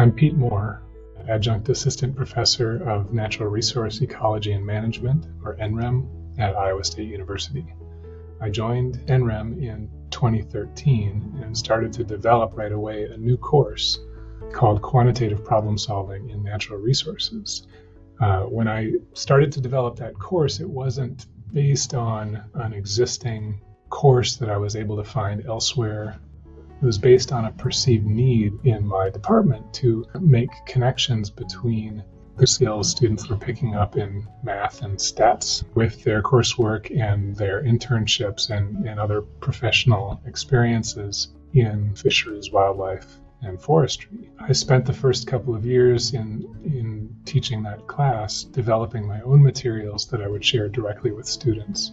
I'm Pete Moore, Adjunct Assistant Professor of Natural Resource Ecology and Management, or NREM, at Iowa State University. I joined NREM in 2013 and started to develop right away a new course called Quantitative Problem Solving in Natural Resources. Uh, when I started to develop that course, it wasn't based on an existing course that I was able to find elsewhere it was based on a perceived need in my department to make connections between the skills students were picking up in math and stats with their coursework and their internships and, and other professional experiences in fisheries, wildlife, and forestry. I spent the first couple of years in, in teaching that class developing my own materials that I would share directly with students,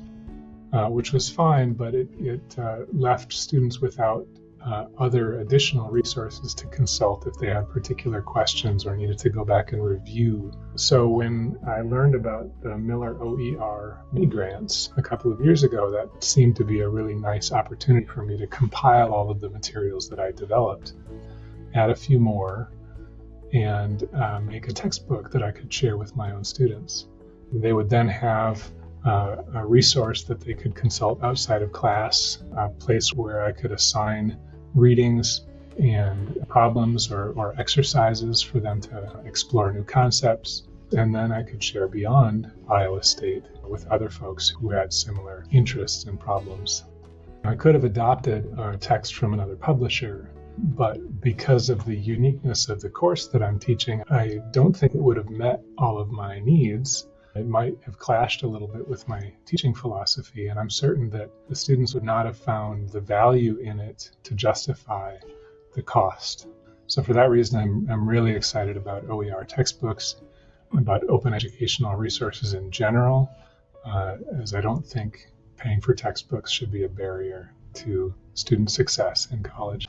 uh, which was fine, but it, it uh, left students without uh, other additional resources to consult if they had particular questions or needed to go back and review. So when I learned about the Miller OER mini grants a couple of years ago, that seemed to be a really nice opportunity for me to compile all of the materials that I developed, add a few more, and uh, make a textbook that I could share with my own students. They would then have uh, a resource that they could consult outside of class, a place where I could assign readings and problems or, or exercises for them to explore new concepts. And then I could share beyond Iowa State with other folks who had similar interests and problems. I could have adopted a text from another publisher, but because of the uniqueness of the course that I'm teaching, I don't think it would have met all of my needs it might have clashed a little bit with my teaching philosophy, and I'm certain that the students would not have found the value in it to justify the cost. So, for that reason, I'm, I'm really excited about OER textbooks, about open educational resources in general, uh, as I don't think paying for textbooks should be a barrier to student success in college.